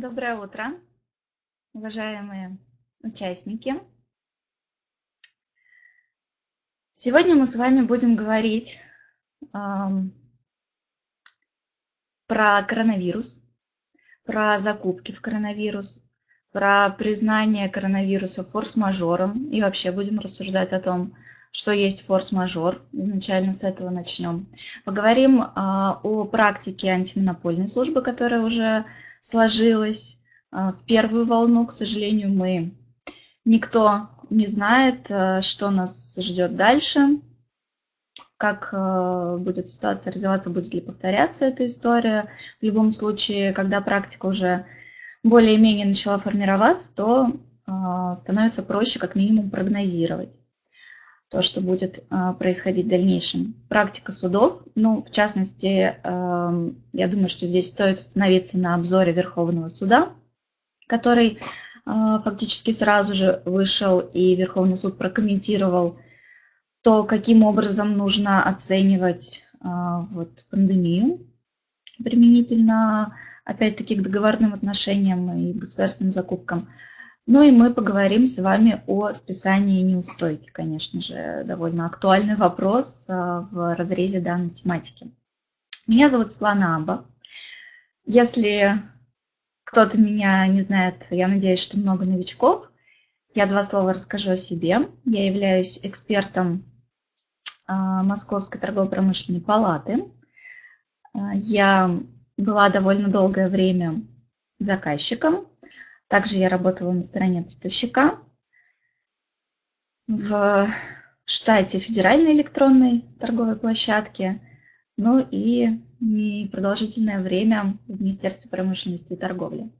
Доброе утро, уважаемые участники. Сегодня мы с вами будем говорить эм, про коронавирус, про закупки в коронавирус, про признание коронавируса форс-мажором и вообще будем рассуждать о том, что есть форс-мажор. Изначально с этого начнем. Поговорим э, о практике антимонопольной службы, которая уже сложилась а, в первую волну. К сожалению, мы никто не знает, а, что нас ждет дальше, как а, будет ситуация развиваться, будет ли повторяться эта история. В любом случае, когда практика уже более-менее начала формироваться, то становится проще как минимум прогнозировать то, что будет а, происходить в дальнейшем. Практика судов, ну, в частности, а, я думаю, что здесь стоит остановиться на обзоре Верховного суда, который а, фактически сразу же вышел, и Верховный суд прокомментировал то, каким образом нужно оценивать вот, пандемию применительно, опять-таки, к договорным отношениям и государственным закупкам. Ну и мы поговорим с вами о списании неустойки, конечно же, довольно актуальный вопрос а, в разрезе данной тематики. Меня зовут Светлана Аба. Если кто-то меня не знает, я надеюсь, что много новичков. Я два слова расскажу о себе. Я являюсь экспертом а, Московской торгово-промышленной палаты. А, я была довольно долгое время заказчиком также я работала на стороне поставщика в штате Федеральной электронной торговой площадки, ну и продолжительное время в Министерстве промышленности и торговли.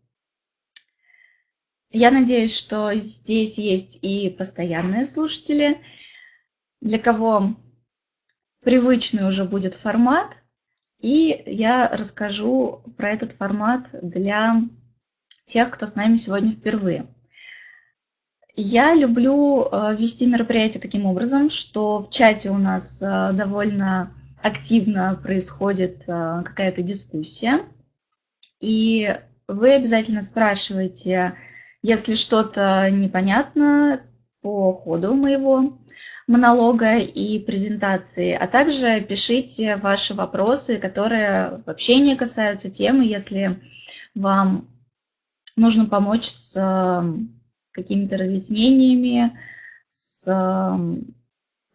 Я надеюсь, что здесь есть и постоянные слушатели, для кого привычный уже будет формат, и я расскажу про этот формат для тех, кто с нами сегодня впервые. Я люблю э, вести мероприятие таким образом, что в чате у нас э, довольно активно происходит э, какая-то дискуссия, и вы обязательно спрашиваете, если что-то непонятно по ходу моего монолога и презентации, а также пишите ваши вопросы, которые вообще не касаются темы, если вам нужно помочь с эм, какими-то разъяснениями, с эм,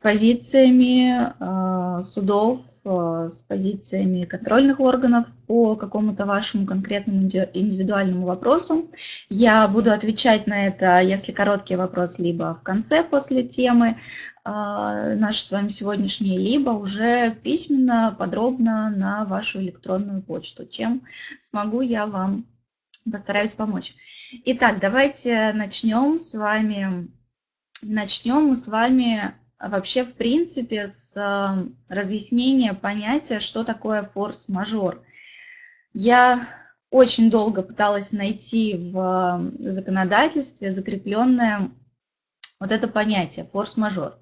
позициями э, судов, э, с позициями контрольных органов по какому-то вашему конкретному индивидуальному вопросу. Я буду отвечать на это, если короткий вопрос, либо в конце после темы э, нашей с вами сегодняшней, либо уже письменно, подробно на вашу электронную почту, чем смогу я вам Постараюсь помочь. Итак, давайте начнем с вами. Начнем мы с вами вообще в принципе с э, разъяснения понятия, что такое форс-мажор. Я очень долго пыталась найти в законодательстве закрепленное вот это понятие форс-мажор.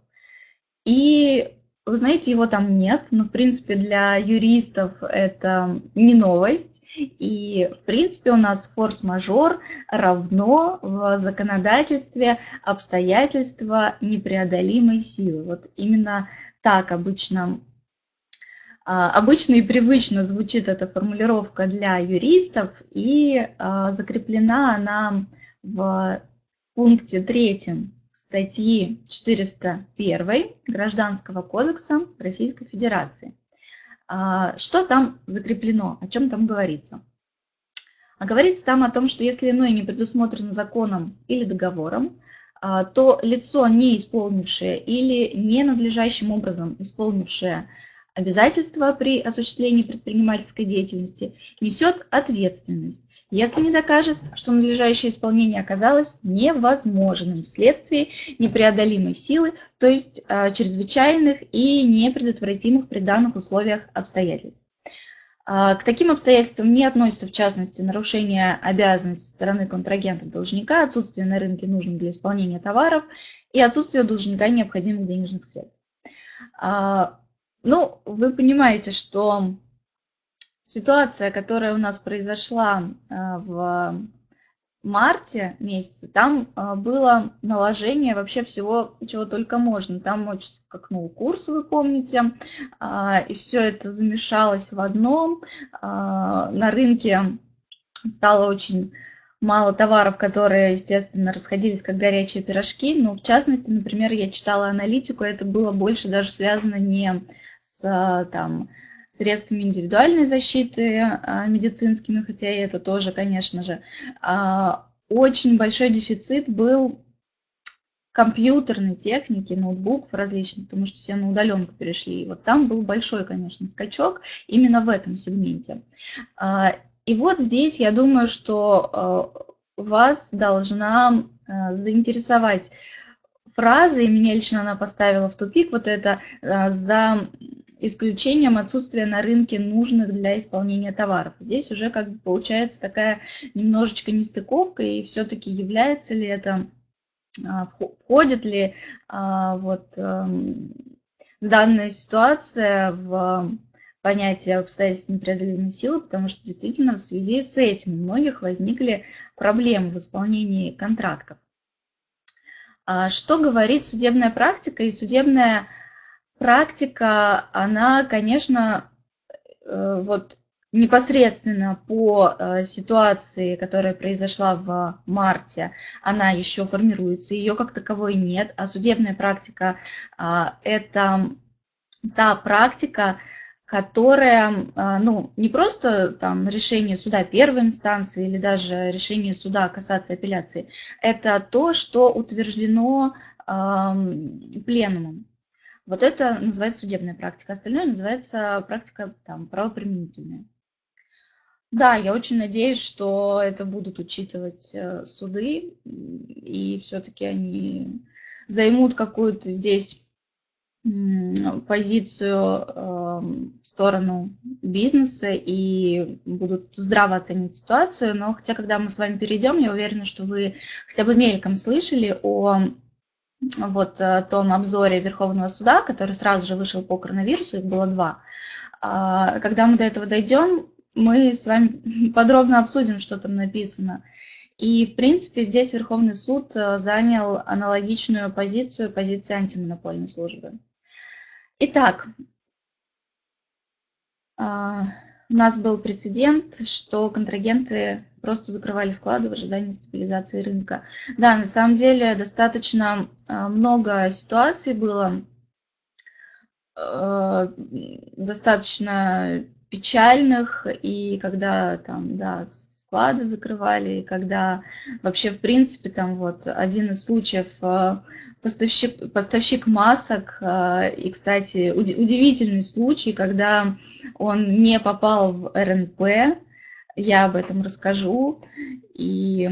И вы знаете, его там нет, но в принципе для юристов это не новость. И, в принципе, у нас форс-мажор равно в законодательстве обстоятельства непреодолимой силы. Вот именно так обычно, а, обычно и привычно звучит эта формулировка для юристов, и а, закреплена она в пункте третьем статьи 401 Гражданского кодекса Российской Федерации. А, что там закреплено, о чем там говорится? А говорится там о том, что если иное не предусмотрено законом или договором, а, то лицо, не исполнившее или ненадлежащим образом исполнившее обязательства при осуществлении предпринимательской деятельности, несет ответственность если не докажет, что надлежащее исполнение оказалось невозможным вследствие непреодолимой силы, то есть э, чрезвычайных и непредотвратимых при данных условиях обстоятельств. Э, к таким обстоятельствам не относятся, в частности, нарушение обязанностей стороны контрагента должника, отсутствие на рынке нужных для исполнения товаров и отсутствие должника необходимых денежных средств. Э, ну, вы понимаете, что ситуация, которая у нас произошла в марте месяце, там было наложение вообще всего, чего только можно. Там очень скакнул курс, вы помните, и все это замешалось в одном. На рынке стало очень мало товаров, которые, естественно, расходились как горячие пирожки. Но, в частности, например, я читала аналитику, это было больше даже связано не с там, средствами индивидуальной защиты а, медицинскими, хотя и это тоже, конечно же. А, очень большой дефицит был компьютерной техники, ноутбуков различных, потому что все на удаленку перешли. И вот там был большой, конечно, скачок именно в этом сегменте. А, и вот здесь я думаю, что вас должна заинтересовать фраза, и меня лично она поставила в тупик, вот это за исключением отсутствия на рынке нужных для исполнения товаров. Здесь уже как бы получается такая немножечко нестыковка, и все-таки является ли это, входит ли вот эм, данная ситуация в понятие обстоятельств непреодолимой силы, потому что действительно в связи с этим у многих возникли проблемы в исполнении контрактов. А что говорит судебная практика? И судебная практика, она, конечно, э, вот непосредственно по э, ситуации, которая произошла в марте, она еще формируется, ее как таковой нет, а судебная практика а, – это та практика, которая, а, ну, не просто там решение суда первой инстанции или даже решение суда касаться апелляции, это то, что утверждено пленумом. Вот это называется судебная практика, остальное называется практика там, правоприменительная. Да, я очень надеюсь, что это будут учитывать э, суды, и все-таки они займут какую-то здесь позицию эм, в сторону бизнеса и будут здраво оценивать ситуацию. Но хотя, когда мы с вами перейдем, я уверена, что вы хотя бы мельком слышали о вот э, том обзоре Верховного суда, который сразу же вышел по коронавирусу, их было два. А, когда мы до этого дойдем, мы с вами подробно обсудим, что там написано. И, в принципе, здесь Верховный суд э, занял аналогичную позицию позиции антимонопольной службы. Итак, а, у нас был прецедент, что контрагенты просто закрывали склады в ожидании стабилизации рынка. Да, на самом деле достаточно а, много ситуаций было, а, достаточно печальных, и когда там, да, склады закрывали, и когда вообще, в принципе, там вот один из случаев поставщик, поставщик масок. А, и, кстати, удивительный случай, когда он не попал в РНП, я об этом расскажу. И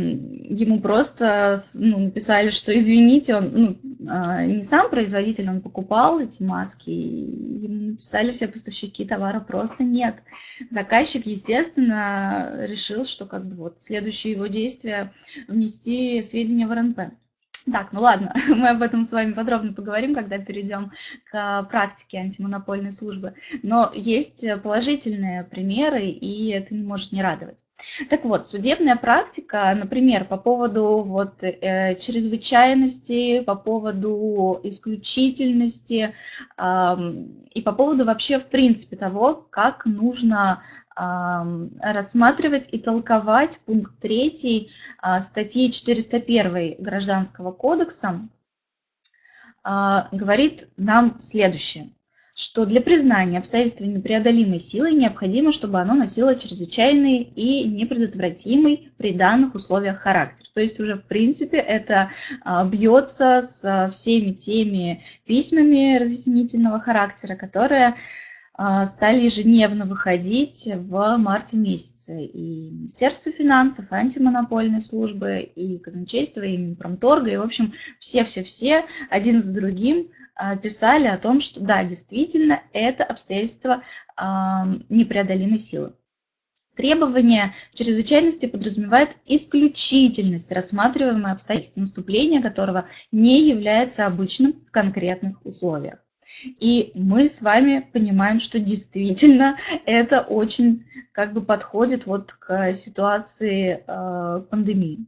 ему просто ну, написали, что извините, он ну, а, не сам производитель, он покупал эти маски, и ему написали все поставщики товара просто нет. Заказчик, естественно, решил, что как бы вот следующее его действие внести сведения в РНП. Так, ну ладно, мы об этом с вами подробно поговорим, когда перейдем к практике антимонопольной службы. Но есть положительные примеры, и это не может не радовать. Так вот, судебная практика, например, по поводу вот, э, чрезвычайности, по поводу исключительности э, и по поводу вообще в принципе того, как нужно рассматривать и толковать пункт 3 а, статьи 401 Гражданского кодекса, а, говорит нам следующее, что для признания обстоятельства непреодолимой силы необходимо, чтобы оно носило чрезвычайный и непредотвратимый при данных условиях характер. То есть уже в принципе это а, бьется с всеми теми письмами разъяснительного характера, которые стали ежедневно выходить в марте месяце. И Министерство финансов, и антимонопольной службы, и казначейство, и Минпромторга, и, в общем, все-все-все один за другим а, писали о том, что да, действительно, это обстоятельство а, непреодолимой силы. Требование чрезвычайности подразумевает исключительность рассматриваемого обстоятельства, наступления которого не является обычным в конкретных условиях. И мы с вами понимаем, что действительно это очень как бы подходит вот к ситуации э, пандемии.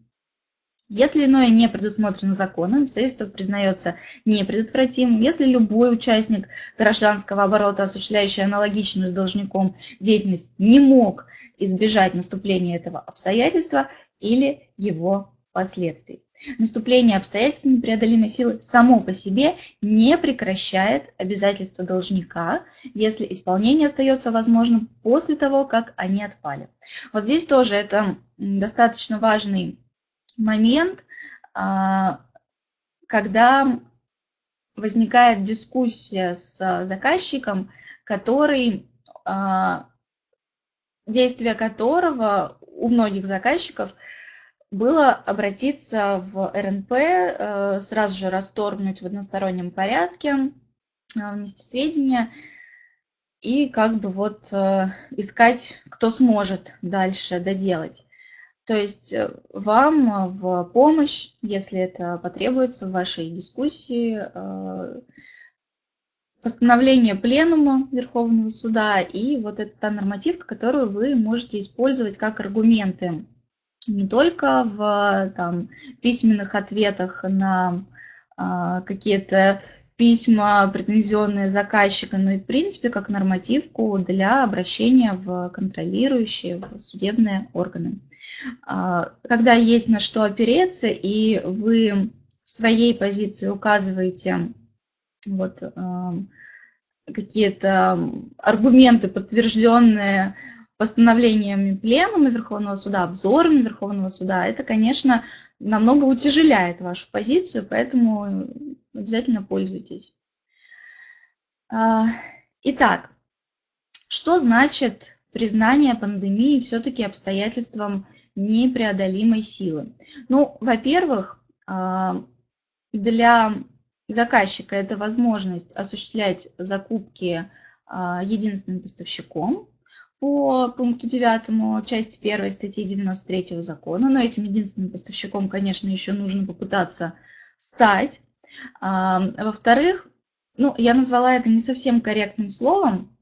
Если иное не предусмотрено законом, обстоятельство признается непредотвратимым. Если любой участник гражданского оборота, осуществляющий аналогичную с должником деятельность, не мог избежать наступления этого обстоятельства или его последствий. Наступление обстоятельств непреодолимой силы само по себе не прекращает обязательства должника, если исполнение остается возможным после того, как они отпали. Вот здесь тоже это достаточно важный момент, а, когда возникает дискуссия с заказчиком, который, а, действие которого у многих заказчиков было обратиться в РНП, э, сразу же расторгнуть в одностороннем порядке, внести сведения и как бы вот э, искать, кто сможет дальше доделать. То есть э, вам э, в помощь, если это потребуется в вашей дискуссии, э, постановление Пленума Верховного Суда и вот эта та нормативка, которую вы можете использовать как аргументы не только в там, письменных ответах на а, какие-то письма, претензионные заказчика, но и в принципе как нормативку для обращения в контролирующие в судебные органы. А, когда есть на что опереться, и вы в своей позиции указываете вот, какие-то аргументы, подтвержденные постановлениями Пленума Верховного Суда, обзорами Верховного Суда, это, конечно, намного утяжеляет вашу позицию, поэтому обязательно пользуйтесь. А, итак, что значит признание пандемии все-таки обстоятельством непреодолимой силы. Ну, во-первых, а, для заказчика это возможность осуществлять закупки а, единственным поставщиком по пункту 9 части 1 статьи 93 закона, но этим единственным поставщиком, конечно, еще нужно попытаться стать. А, во-вторых, ну, я назвала это не совсем корректным словом,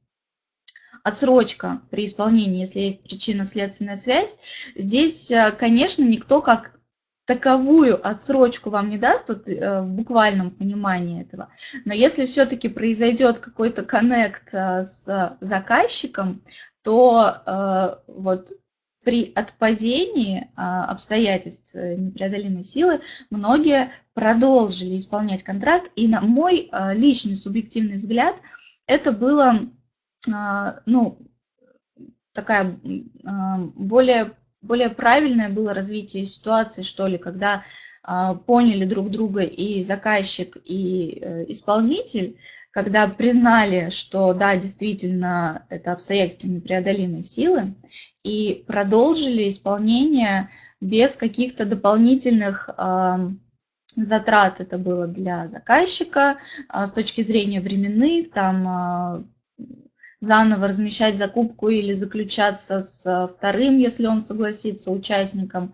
отсрочка при исполнении, если есть причинно-следственная связь, здесь, э, конечно, никто как таковую отсрочку вам не даст вот, э, в буквальном понимании этого. Но если все-таки произойдет какой-то коннект э, с заказчиком, то вот при отпадении обстоятельств непреодолимой силы многие продолжили исполнять контракт. И на мой личный субъективный взгляд, это было а, ну, такая а, более, более правильное было развитие ситуации, что ли, когда а, поняли друг друга и заказчик, и э, исполнитель, когда признали, что да, действительно, это обстоятельства непреодолимой силы, и продолжили исполнение без каких-то дополнительных затрат это было для заказчика с точки зрения временных, там заново размещать закупку или заключаться с э, вторым, если он согласится, участником.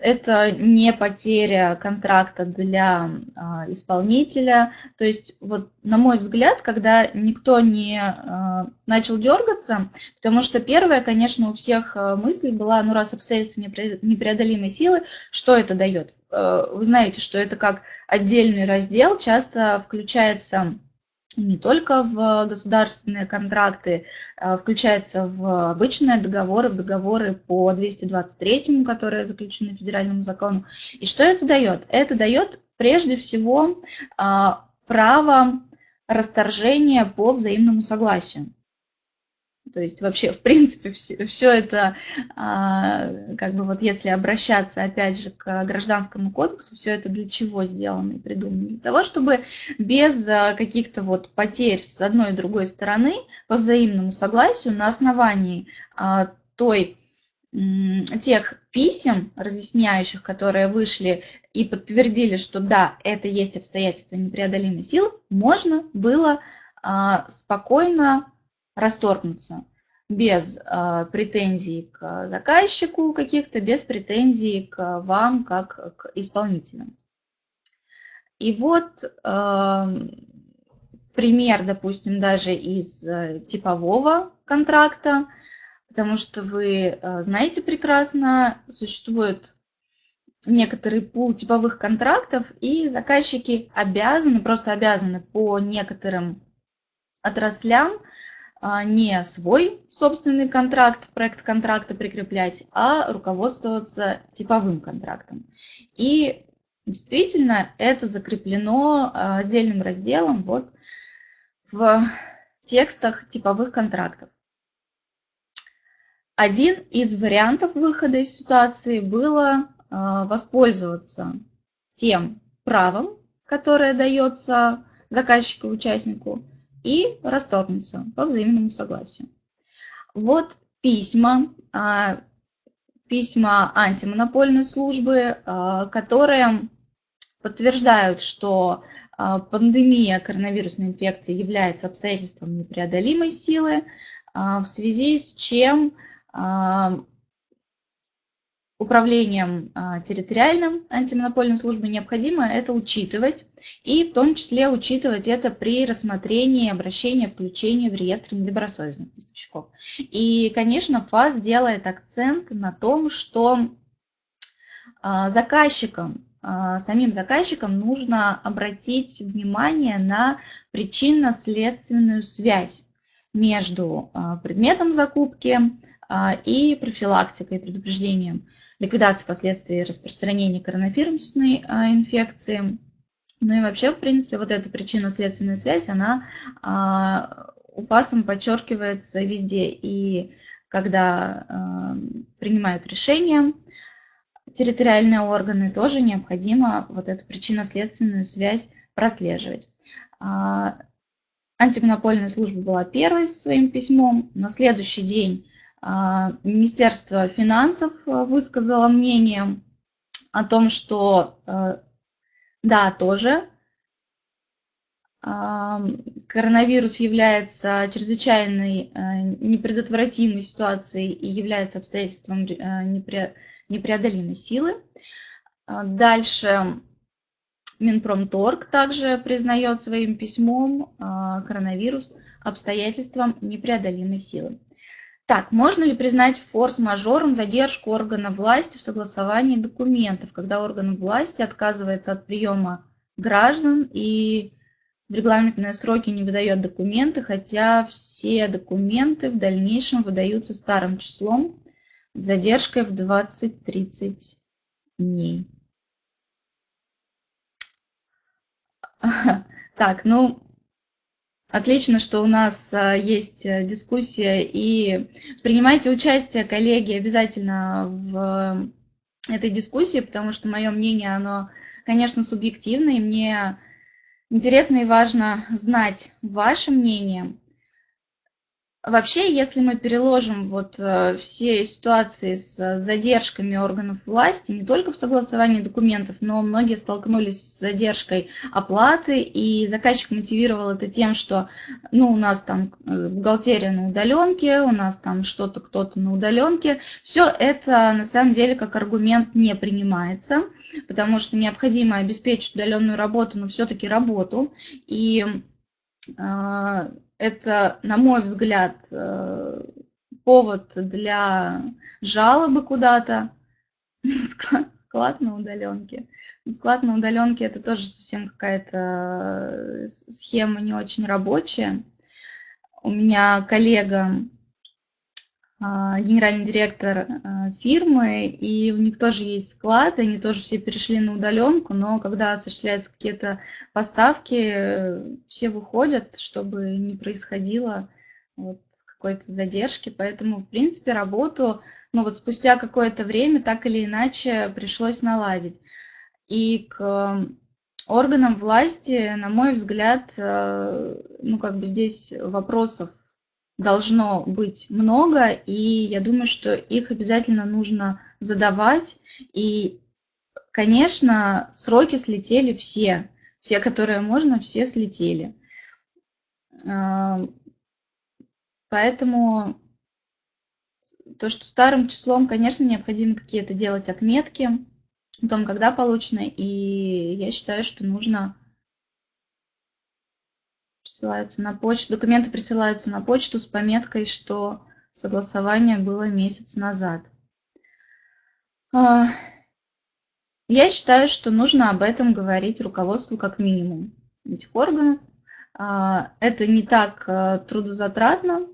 Это не потеря контракта для а, исполнителя. То есть, вот, на мой взгляд, когда никто не а, начал дергаться, потому что первое, конечно, у всех э, мысль была, ну раз обстоятельства непреодолимой силы, что это дает? Э, вы знаете, что это как отдельный раздел, часто включается не только в государственные контракты, а включается в обычные договоры, в договоры по 223, которые заключены федеральному закону. И что это дает? Это дает прежде всего а, право расторжения по взаимному согласию. То есть вообще, в принципе, все, все это, а, как бы вот если обращаться опять же к гражданскому кодексу, все это для чего сделано и придумано? Для того, чтобы без а, каких-то вот потерь с одной и другой стороны по взаимному согласию на основании а, той тех писем, разъясняющих, которые вышли и подтвердили, что да, это есть обстоятельства непреодолимой силы, можно было спокойно расторгнуться без э, претензий к заказчику каких-то, без претензий к вам как к исполнителям. И вот э, пример, допустим, даже из э, типового контракта, потому что вы э, знаете прекрасно, существует некоторый пул типовых контрактов, и заказчики обязаны, просто обязаны по некоторым отраслям не свой собственный контракт, проект контракта прикреплять, а руководствоваться типовым контрактом. И действительно это закреплено а, отдельным разделом вот в текстах типовых контрактов. Один из вариантов выхода из ситуации было а, воспользоваться тем правом, которое дается заказчику-участнику, и расторгнуться по взаимному согласию. Вот письма, а, письма антимонопольной службы, а, которые подтверждают, что пандемия коронавирусной инфекции является обстоятельством непреодолимой силы, в связи с чем управлением а, территориальным антимонопольной службы необходимо это учитывать, и в том числе учитывать это при рассмотрении обращения включения в реестр недобросовестных поставщиков. И, конечно, ФАС делает акцент на том, что а, заказчикам, а, самим заказчикам нужно обратить внимание на причинно-следственную связь между предметом закупки и профилактикой, предупреждением ликвидации последствий распространения коронавирусной а, инфекции. Ну и вообще, в принципе, вот эта причинно-следственная связь, она а, УПАСом подчеркивается везде. И когда а, принимают решения, территориальные органы тоже необходимо вот эту причинно-следственную связь прослеживать. Антимонопольная служба была первой своим письмом. На следующий день Министерство финансов а, высказало мнение о том, что а, да, тоже коронавирус является чрезвычайной непредотвратимой ситуацией и является обстоятельством непреодолимой силы. Дальше Минпромторг также признает своим письмом коронавирус обстоятельством непреодолимой силы. Так, можно ли признать форс-мажором задержку органа власти в согласовании документов, когда орган власти отказывается от приема граждан и в регламентные сроки не выдает документы, хотя все документы в дальнейшем выдаются старым числом с задержкой в 20-30 дней. Так, ну, Отлично, что у нас а, есть э, дискуссия, и принимайте участие, коллеги, обязательно в этой дискуссии, потому что мое мнение, оно, конечно, субъективно, и мне интересно и важно знать ваше мнение. Вообще, если мы переложим вот э, все ситуации с задержками органов власти, не только в согласовании документов, но многие столкнулись с задержкой оплаты, и заказчик мотивировал это тем, что ну, у нас там э, бухгалтерия на удаленке, у нас там что-то кто-то на удаленке. Все это на самом деле как аргумент не принимается, потому что необходимо обеспечить удаленную работу, но все-таки работу. И это, на мой взгляд, э, повод для жалобы куда-то. Склад на удаленке. Склад на удаленке это тоже совсем какая-то э, схема не очень рабочая. У меня коллега генеральный директор а, фирмы, и у них тоже есть склад, и они тоже все перешли на удаленку, но когда осуществляются какие-то поставки, все выходят, чтобы не происходило вот какой-то задержки, поэтому, в принципе, работу, ну вот спустя какое-то время так или иначе пришлось наладить. И к органам власти, на мой взгляд, э, ну как бы здесь вопросов должно быть много, и я думаю, что их обязательно нужно задавать. И, конечно, сроки слетели все. Все, которые можно, все слетели. Поэтому то, что старым числом, конечно, необходимо какие-то делать отметки о том, когда получено, и я считаю, что нужно присылаются на почту, документы присылаются на почту с пометкой, что согласование было месяц назад. А, я считаю, что нужно об этом говорить руководству как минимум этих органов. А, это не так а, трудозатратно.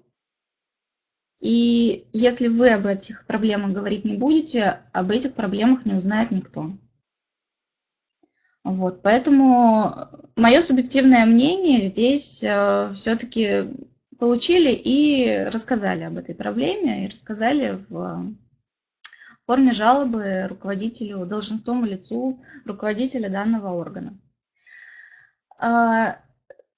И если вы об этих проблемах говорить не будете, об этих проблемах не узнает никто. Вот, поэтому мое субъективное мнение здесь э, все-таки получили и рассказали об этой проблеме, и рассказали в форме жалобы руководителю, должностному лицу руководителя данного органа. А,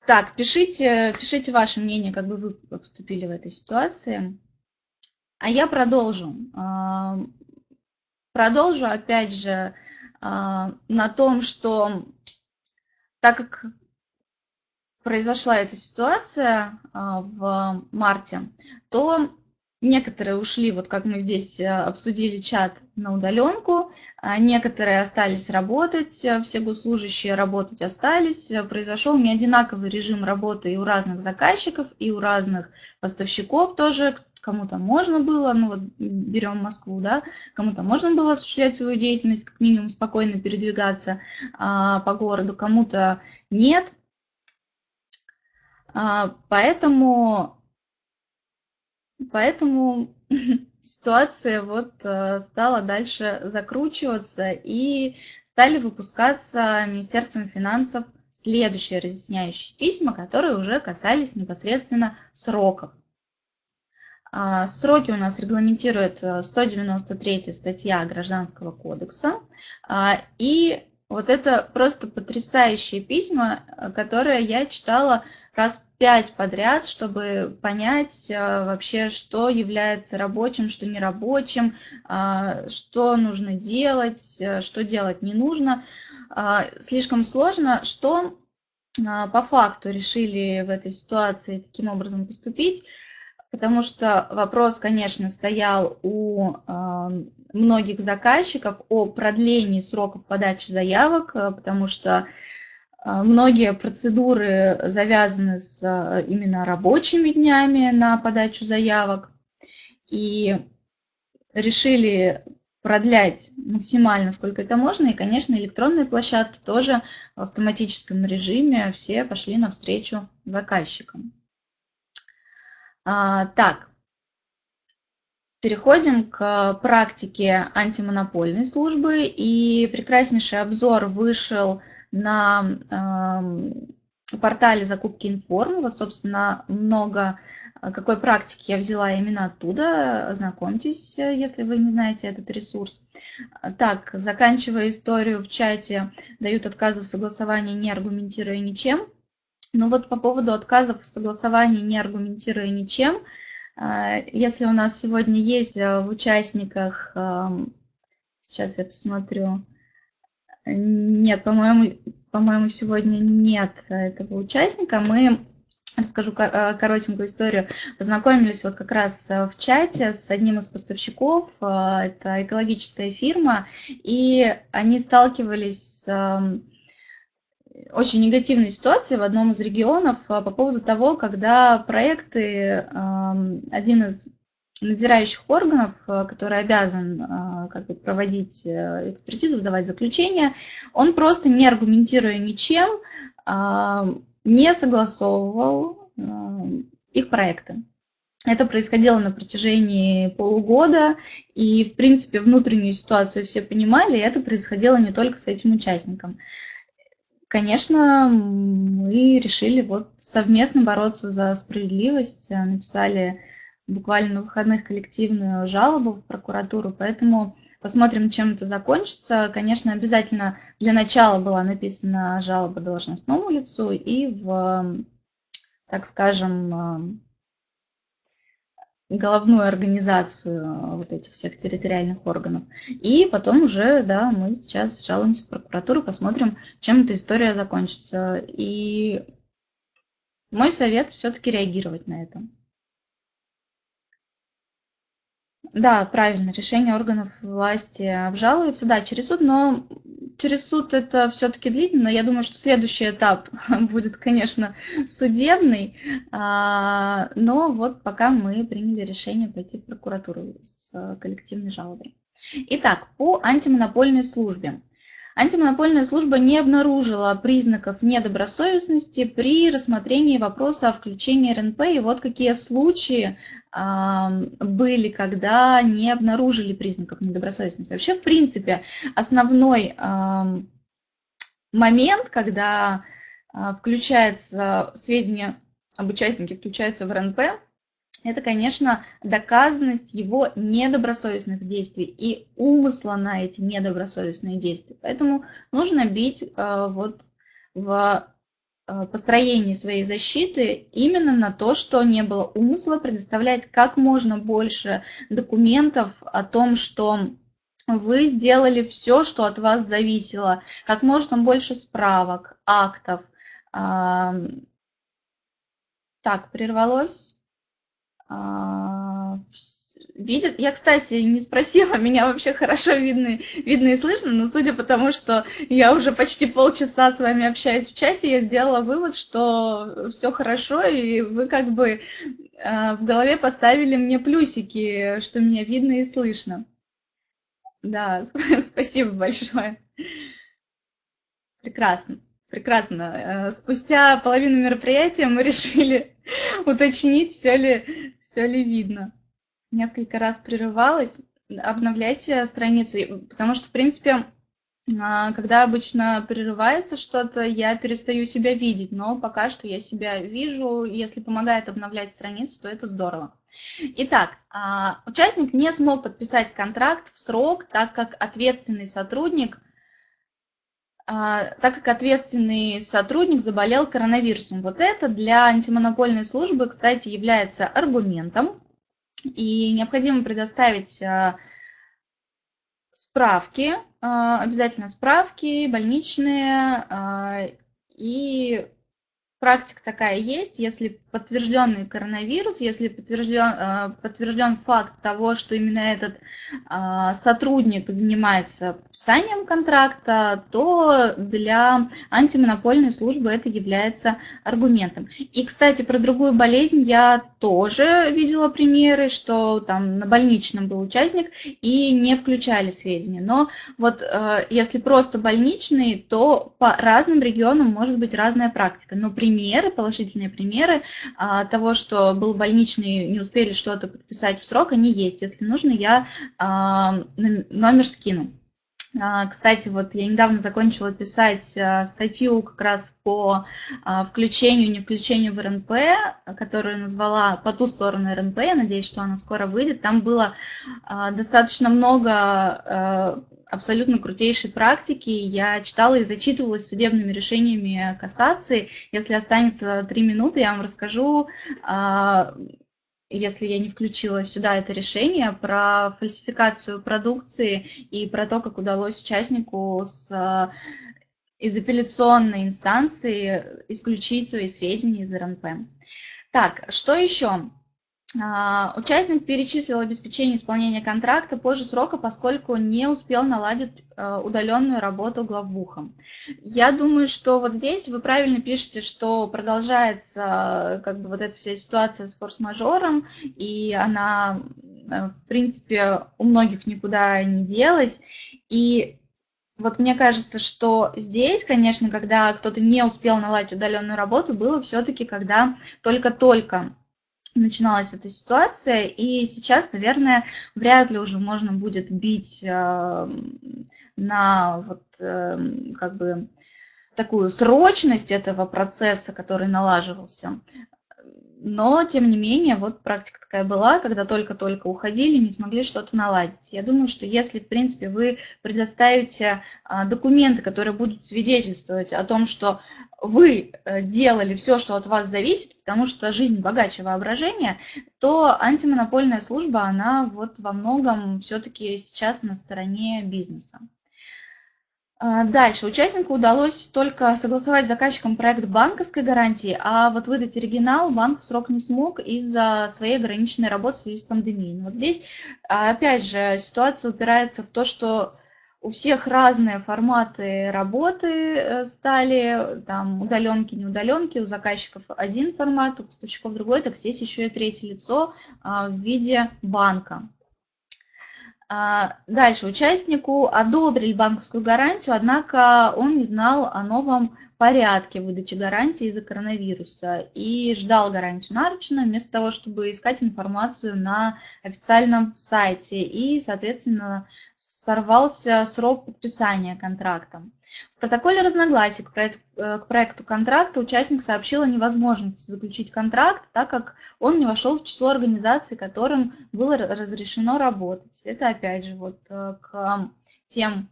так, пишите, пишите ваше мнение, как бы вы поступили в этой ситуации. А я продолжу. А, продолжу, опять же, на том, что так как произошла эта ситуация в марте, то Некоторые ушли, вот как мы здесь э, обсудили чат, на удаленку, а некоторые остались работать, э, все госслужащие работать остались. Э, произошел неодинаковый режим работы и у разных заказчиков, и у разных поставщиков тоже. Кому-то можно было, ну вот берем Москву, да, кому-то можно было осуществлять свою деятельность, как минимум спокойно передвигаться а, по городу, кому-то нет. А, поэтому Поэтому ситуация вот э, стала дальше закручиваться и стали выпускаться Министерством финансов следующие разъясняющие письма, которые уже касались непосредственно сроков. А, сроки у нас регламентирует 193 э, статья Гражданского кодекса. А, и вот это просто потрясающие письма, э, которые я читала раз пять подряд, чтобы понять а, вообще, что является рабочим, что нерабочим, а, что нужно делать, что делать не нужно. Слишком сложно, что по факту решили в этой ситуации таким образом поступить, потому что вопрос, конечно, стоял у многих заказчиков о продлении сроков подачи заявок, потому что а, многие процедуры завязаны с а, именно рабочими днями на подачу заявок. И решили продлять максимально, сколько это можно. И, конечно, электронные площадки тоже в автоматическом режиме все пошли навстречу заказчикам. А, так, переходим к практике антимонопольной службы. И прекраснейший обзор вышел на портале закупки информ. Вот, собственно, много э, какой практики я взяла именно оттуда. Ознакомьтесь, если вы не знаете этот ресурс. Так, заканчивая историю в чате, дают отказы в согласовании, не аргументируя ничем. Ну вот по поводу отказов в согласовании, не аргументируя ничем, э, если у нас сегодня есть в участниках, сейчас я посмотрю, нет, по-моему, по-моему, сегодня нет этого участника. Мы Расскажу э, коротенькую историю. Познакомились вот как раз э, в чате с одним из поставщиков, э, это экологическая фирма, и они сталкивались с очень негативной ситуацией в одном из регионов по поводу того, когда проекты, один из надзирающих органов, э, который обязан э, как бы, проводить э, экспертизу, выдавать заключение, он просто не аргументируя ничем, не согласовывал их проекты. Это происходило на протяжении полугода, и, в принципе, внутреннюю ситуацию все понимали, и это происходило не только с этим участником. Конечно, мы решили вот совместно бороться за справедливость, написали буквально на выходных коллективную жалобу в прокуратуру, поэтому посмотрим, чем это закончится. Конечно, обязательно для начала была написана жалоба должностному лицу и в, так скажем, головную организацию вот этих всех территориальных органов. И потом уже, да, мы сейчас жалуемся в прокуратуру, посмотрим, чем эта история закончится. И мой совет все-таки реагировать на это. Да, правильно, решение органов власти обжалуются, да, через суд, но через суд это все-таки длительно. Я думаю, что следующий этап будет, конечно, судебный. А, но вот пока мы приняли решение пойти в прокуратуру с коллективной жалобой. Итак, по антимонопольной службе. Антимонопольная служба не обнаружила признаков недобросовестности при рассмотрении вопроса о включении РНП. И вот какие случаи э, были, когда не обнаружили признаков недобросовестности. Вообще, в принципе, основной э, момент, когда э, включается сведения об участнике, включается в РНП, это, конечно, доказанность его недобросовестных действий и умысла на эти недобросовестные действия. Поэтому нужно бить э, вот в э, построении своей защиты именно на то, что не было умысла, предоставлять как можно больше документов о том, что вы сделали все, что от вас зависело, как можно больше справок, актов. Так, прервалось. А, видят. Я, кстати, не спросила, меня вообще хорошо видно, видно и слышно, но судя по тому, что я уже почти полчаса с вами общаюсь в чате, я сделала вывод, что все хорошо, и вы как бы а, в голове поставили мне плюсики, что меня видно и слышно. Да, спасибо большое. Прекрасно. Прекрасно. Э, спустя половину мероприятия мы решили уточнить, все ли, все ли видно. Несколько раз прерывалась. Обновляйте страницу, потому что, в принципе, а, когда обычно прерывается что-то, я перестаю себя видеть, но пока что я себя вижу. Если помогает обновлять страницу, то это здорово. Итак, а, участник не смог подписать контракт в срок, так как ответственный сотрудник так как ответственный сотрудник заболел коронавирусом. Вот это для антимонопольной службы, кстати, является аргументом. И необходимо предоставить а, справки, а, обязательно справки больничные и практика такая есть, если подтвержденный коронавирус, если подтвержден, э, подтвержден факт того, что именно этот э, сотрудник занимается подписанием контракта, то для антимонопольной службы это является аргументом. И, кстати, про другую болезнь я тоже видела примеры, что там на больничном был участник и не включали сведения. Но вот э, если просто больничный, то по разным регионам может быть разная практика. Но при примеры, положительные примеры а, того, что был больничный, не успели что-то подписать в срок, они есть. Если нужно, я а, номер скину. А, кстати, вот я недавно закончила писать статью как раз по включению, не включению в РНП, которую назвала «По ту сторону РНП». Я надеюсь, что она скоро выйдет. Там было достаточно много абсолютно крутейшей практики. Я читала и зачитывалась судебными решениями кассации. Если останется три минуты, я вам расскажу если я не включила сюда это решение, про фальсификацию продукции и про то, как удалось участнику с, э, из апелляционной инстанции исключить свои сведения из РНП. Так, что еще? А, участник перечислил обеспечение исполнения контракта позже срока, поскольку не успел наладить э, удаленную работу главбухом. Я думаю, что вот здесь вы правильно пишете, что продолжается как бы вот эта вся ситуация с форс-мажором, и она, э, в принципе, у многих никуда не делась. И вот мне кажется, что здесь, конечно, когда кто-то не успел наладить удаленную работу, было все-таки, когда только-только начиналась эта ситуация, и сейчас, наверное, вряд ли уже можно будет бить э, на вот э, как бы такую срочность этого процесса, который налаживался. Но, тем не менее, вот практика такая была, когда только-только уходили, не смогли что-то наладить. Я думаю, что если, в принципе, вы предоставите а, документы, которые будут свидетельствовать о том, что вы э, делали все, что от вас зависит, потому что жизнь богаче воображения, то антимонопольная служба, она вот во многом все-таки сейчас на стороне бизнеса. А, дальше. Участнику удалось только согласовать с заказчиком проект банковской гарантии, а вот выдать оригинал банк в срок не смог из-за своей ограниченной работы в связи с пандемией. Вот здесь, опять же, ситуация упирается в то, что у всех разные форматы работы стали, там удаленки, не удаленки, у заказчиков один формат, у поставщиков другой, так здесь еще и третье лицо в виде банка. А, дальше участнику одобрили банковскую гарантию, однако он не знал о новом порядке выдачи гарантии из-за коронавируса и ждал гарантию наручно вместо того, чтобы искать информацию на официальном сайте и, соответственно, сорвался срок подписания контракта. В протоколе разногласий к проекту, э, к проекту контракта участник сообщил о невозможности заключить контракт, так как он не вошел в число организаций, которым было разрешено работать. Это опять же вот э, к тем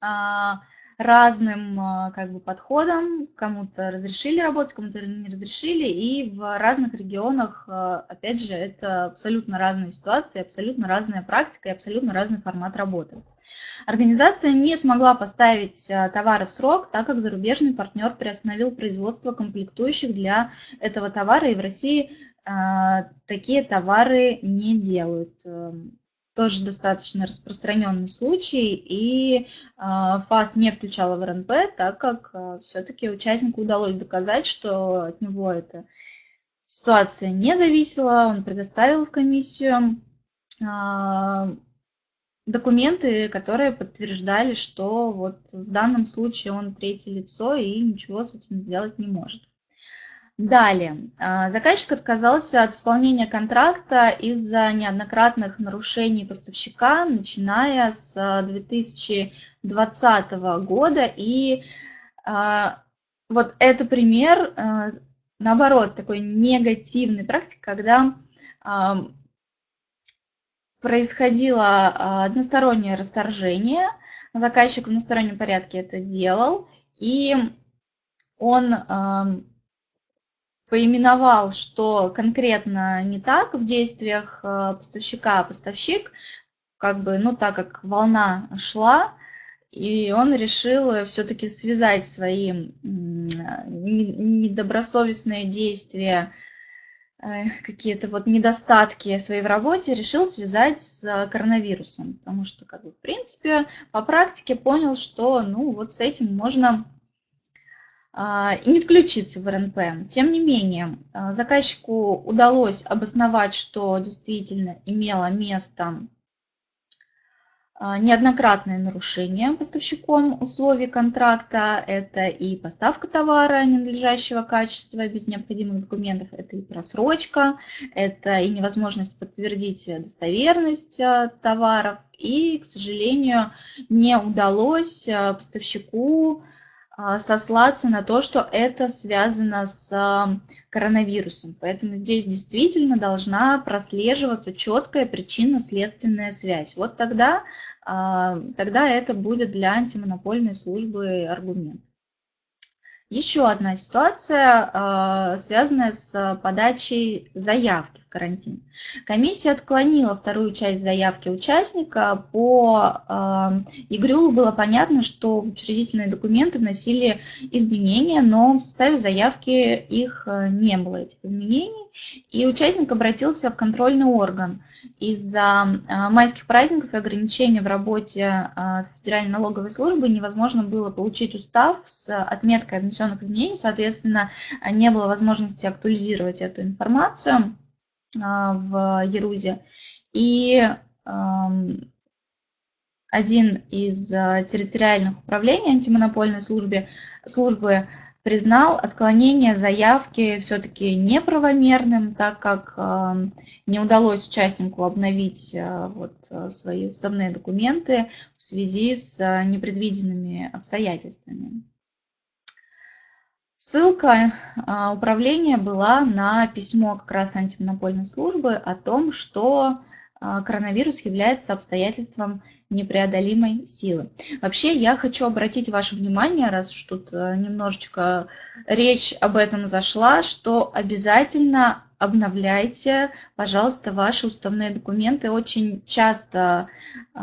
а, разным а, как бы, подходам. Кому-то разрешили работать, кому-то не разрешили. И в разных регионах, опять же, это абсолютно разные ситуации, абсолютно разная практика и абсолютно разный формат работы. Организация не смогла поставить а, товары в срок, так как зарубежный партнер приостановил производство комплектующих для этого товара, и в России такие товары не делают. Эм, тоже достаточно распространенный случай, и ФАС не включала в РНП, так как все-таки участнику удалось доказать, что от него эта ситуация не зависела, он предоставил в комиссию документы, которые подтверждали, что вот в данном случае он третье лицо и ничего с этим сделать не может. Далее. А, заказчик отказался от исполнения контракта из-за неоднократных нарушений поставщика, начиная с 2020 года. И а, вот это пример, а, наоборот, такой негативной практики, когда происходило одностороннее расторжение, заказчик в одностороннем порядке это делал, и он поименовал, что конкретно не так в действиях э, поставщика, а поставщик, как бы, ну, так как волна шла, и он решил все-таки связать свои недобросовестные действия, какие-то вот недостатки своей в работе, решил связать с коронавирусом. Потому что, как бы, в принципе, по практике понял, что, ну, вот с этим можно а, и не включиться в РНП. Тем не менее, а, заказчику удалось обосновать, что действительно имело место неоднократное нарушение поставщиком условий контракта. Это и поставка товара ненадлежащего качества без необходимых документов, это и просрочка, это и невозможность подтвердить достоверность товаров. И, к сожалению, не удалось поставщику а, сослаться на то, что это связано с а, коронавирусом. Поэтому здесь действительно должна прослеживаться четкая причинно-следственная связь. Вот тогда, а, тогда это будет для антимонопольной службы аргумент. Еще одна ситуация, связанная с подачей заявки карантин. Комиссия отклонила вторую часть заявки участника. По э, ИГРЮЛу было понятно, что в учредительные документы вносили изменения, но в составе заявки их э, не было, этих изменений. И участник обратился в контрольный орган. Из-за э, майских праздников и ограничений в работе э, Федеральной налоговой службы невозможно было получить устав с отметкой внесенных изменений, соответственно, не было возможности актуализировать эту информацию. А, в Ерузе. И один из а, территориальных управлений антимонопольной службы, службы признал отклонение заявки все-таки неправомерным, так как не удалось участнику обновить а, вот, свои уставные документы в связи с непредвиденными обстоятельствами. Ссылка а, управления была на письмо как раз антимонопольной службы о том, что а, коронавирус является обстоятельством непреодолимой силы. Вообще я хочу обратить ваше внимание, раз уж тут а, немножечко речь об этом зашла, что обязательно обновляйте, пожалуйста, ваши уставные документы. Очень часто э,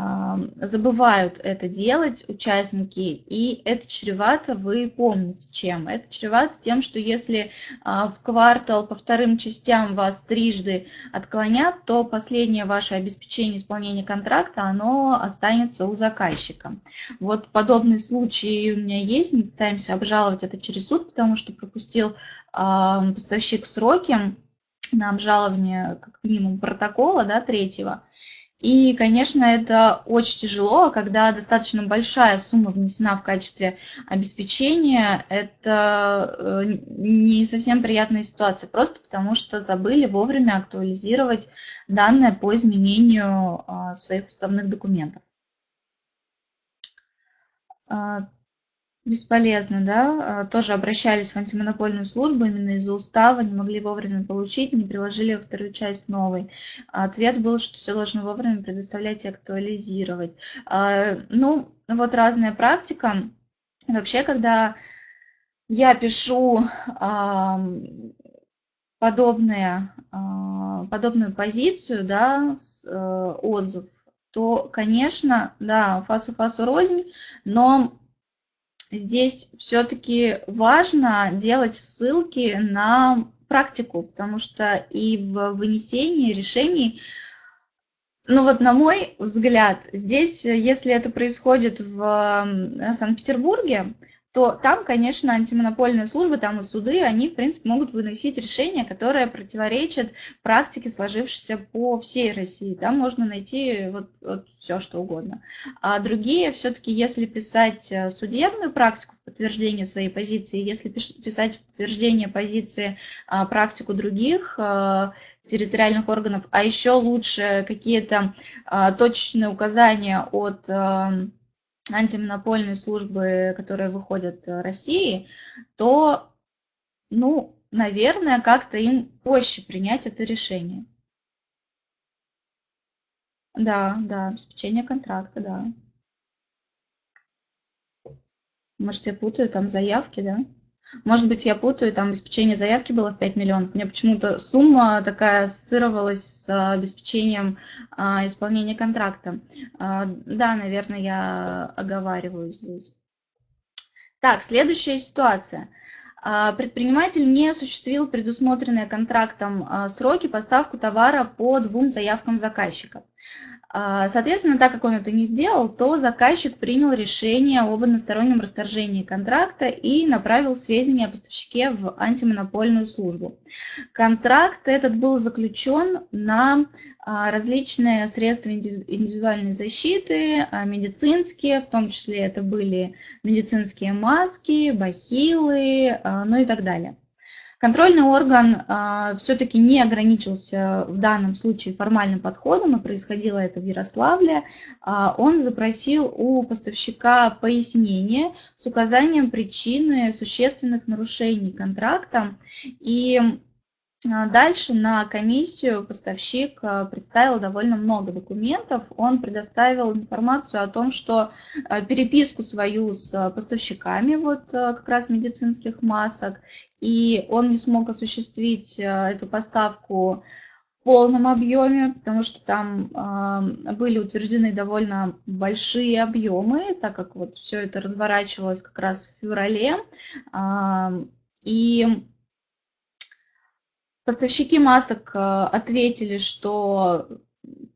забывают это делать участники, и это чревато, вы помните чем. Это чревато тем, что если э, в квартал по вторым частям вас трижды отклонят, то последнее ваше обеспечение исполнения контракта, оно останется у заказчика. Вот подобные случаи у меня есть, мы пытаемся обжаловать это через суд, потому что пропустил э, поставщик сроки, на обжалование как минимум протокола да, третьего. И, конечно, это очень тяжело, когда достаточно большая сумма внесена в качестве обеспечения. Это э, не совсем приятная ситуация, просто потому что забыли вовремя актуализировать данные по изменению а, своих уставных документов. А, Бесполезно, да? А, тоже обращались в антимонопольную службу именно из-за устава, не могли вовремя получить, не приложили вторую часть новой. Ответ был, что все должно вовремя предоставлять и актуализировать. А, ну, вот разная практика. Вообще, когда я пишу подобные, а, подобную позицию, да, э, отзыв, то, конечно, да, фасу-фасу рознь, но здесь все-таки важно делать ссылки на практику, потому что и в вынесении решений, ну вот на мой взгляд, здесь, если это происходит в Санкт-Петербурге, то там, конечно, антимонопольные службы, там и суды, они, в принципе, могут выносить решения, которые противоречат практике, сложившейся по всей России. Там можно найти вот, вот все, что угодно. А другие, все-таки, если писать э, судебную практику в подтверждение своей позиции, если писать в подтверждение позиции а, практику других а, территориальных органов, а еще лучше какие-то а, точечные указания от... Антимонопольные службы, которые выходят в России, то, ну, наверное, как-то им проще принять это решение. Да, да, обеспечение контракта, да. Может, я путаю, там заявки, да? Может быть, я путаю, там обеспечение заявки было в 5 миллионов. Мне почему-то сумма такая ассоциировалась с обеспечением а, исполнения контракта. А, да, наверное, я оговариваю здесь. Так, следующая ситуация. Предприниматель не осуществил предусмотренные контрактом сроки поставку товара по двум заявкам заказчика. А, соответственно, так как он это не сделал, то заказчик принял решение об одностороннем расторжении контракта и направил сведения о поставщике в антимонопольную службу. Контракт этот был заключен на а, различные средства индивидуальной защиты, а, медицинские, в том числе это были медицинские маски, бахилы, ну и так далее. Контрольный орган а, все-таки не ограничился в данном случае формальным подходом, и происходило это в Ярославле. А, он запросил у поставщика пояснение с указанием причины существенных нарушений контракта. И а, Дальше на комиссию поставщик представил довольно много документов. Он предоставил информацию о том, что переписку свою с поставщиками вот как раз медицинских масок и он не смог осуществить эту поставку в полном объеме, потому что там были утверждены довольно большие объемы, так как вот все это разворачивалось как раз в феврале. И поставщики масок ответили, что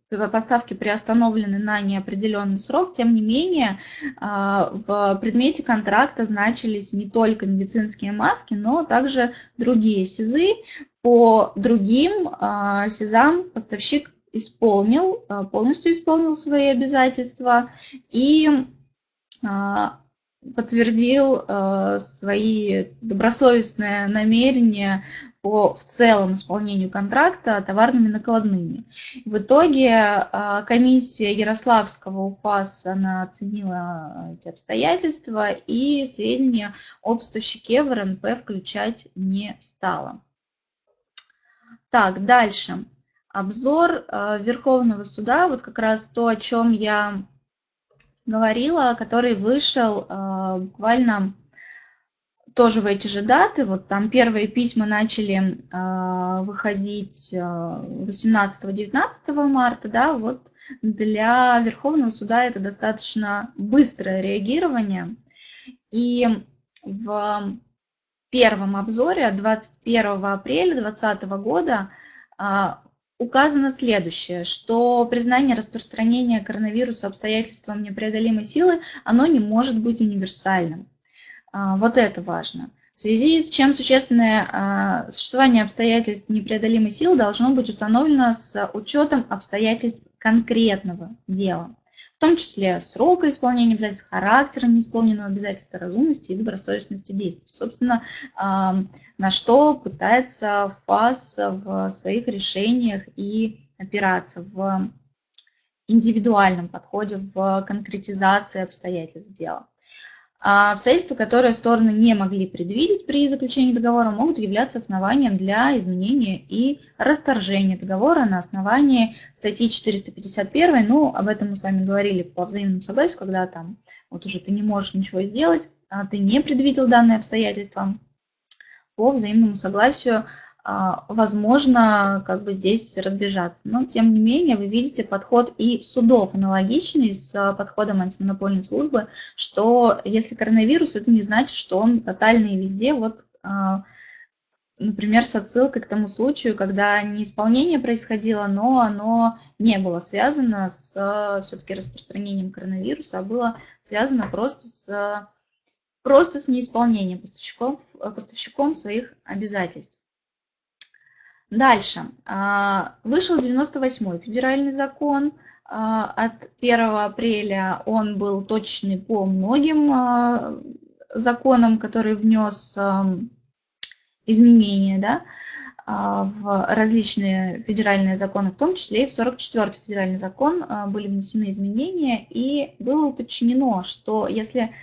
поставки приостановлены на неопределенный срок, тем не менее а, в предмете контракта значились не только медицинские маски, но также другие СИЗы. По другим а, СИЗам поставщик исполнил, полностью исполнил свои обязательства и подтвердил свои добросовестные намерения по в целом исполнению контракта товарными накладными. В итоге а, комиссия Ярославского УФАС она оценила эти обстоятельства и сведения об поставщике в РНП включать не стала. Так, дальше. Обзор а, Верховного суда, вот как раз то, о чем я говорила, который вышел а, буквально тоже в эти же даты, вот там первые письма начали э, выходить 18-19 марта, да, вот для Верховного суда это достаточно быстрое реагирование. И в первом обзоре от 21 апреля 2020 года указано следующее, что признание распространения коронавируса обстоятельством непреодолимой силы, оно не может быть универсальным. А, вот это важно. В связи с чем существенное а, существование обстоятельств непреодолимой силы должно быть установлено с учетом обстоятельств конкретного дела, в том числе срока исполнения обязательств, характера неисполненного обязательства, разумности и добросовестности действий. Собственно, на что пытается ФАС в своих решениях и опираться в индивидуальном подходе в конкретизации обстоятельств дела. А обстоятельства, которые стороны не могли предвидеть при заключении договора, могут являться основанием для изменения и расторжения договора на основании статьи 451. Ну, об этом мы с вами говорили по взаимному согласию, когда там вот уже ты не можешь ничего сделать, а ты не предвидел данные обстоятельства. По взаимному согласию возможно как бы здесь разбежаться. Но тем не менее вы видите подход и судов аналогичный с подходом антимонопольной службы, что если коронавирус, это не значит, что он тотальный везде. Вот, а, например, с отсылкой к тому случаю, когда неисполнение происходило, но оно не было связано с все-таки распространением коронавируса, а было связано просто с, просто с неисполнением поставщиком, поставщиком своих обязательств. Дальше. А, вышел 98-й федеральный закон а, от 1 апреля. Он был точный по многим а, законам, которые внес изменения да, в различные федеральные законы, в том числе и в 44-й федеральный закон были внесены изменения, и было уточнено, что если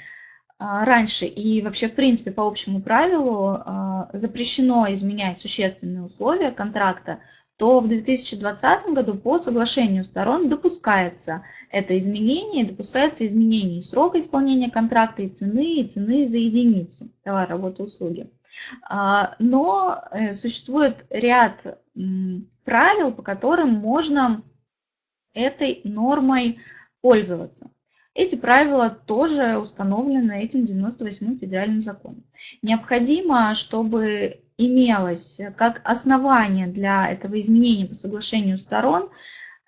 раньше и вообще, в принципе, по общему правилу а, запрещено изменять существенные условия контракта, то в 2020 году по соглашению сторон допускается это изменение, допускается изменение срока исполнения контракта, и цены, и цены за единицу товара, работы, услуги. А, но э, существует ряд правил, по которым можно этой нормой пользоваться. Эти правила тоже установлены этим 98-м федеральным законом. Необходимо, чтобы имелось как основание для этого изменения по соглашению сторон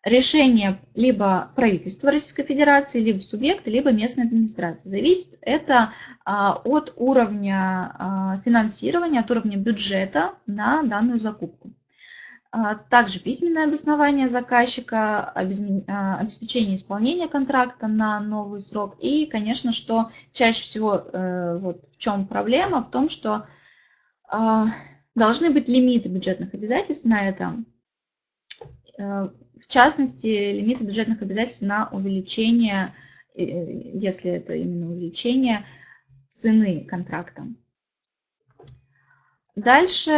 решение либо правительства Российской Федерации, либо субъекта, либо местной администрации. Зависит это а, от уровня а, финансирования, от уровня бюджета на данную закупку. А, также письменное обоснование заказчика, а, обеспечение исполнения контракта на новый срок. И, конечно, что чаще всего э, вот в чем проблема, в том, что а, должны быть лимиты бюджетных обязательств на это. Э, в частности, лимиты бюджетных обязательств на увеличение, э, если это именно увеличение цены контракта. Дальше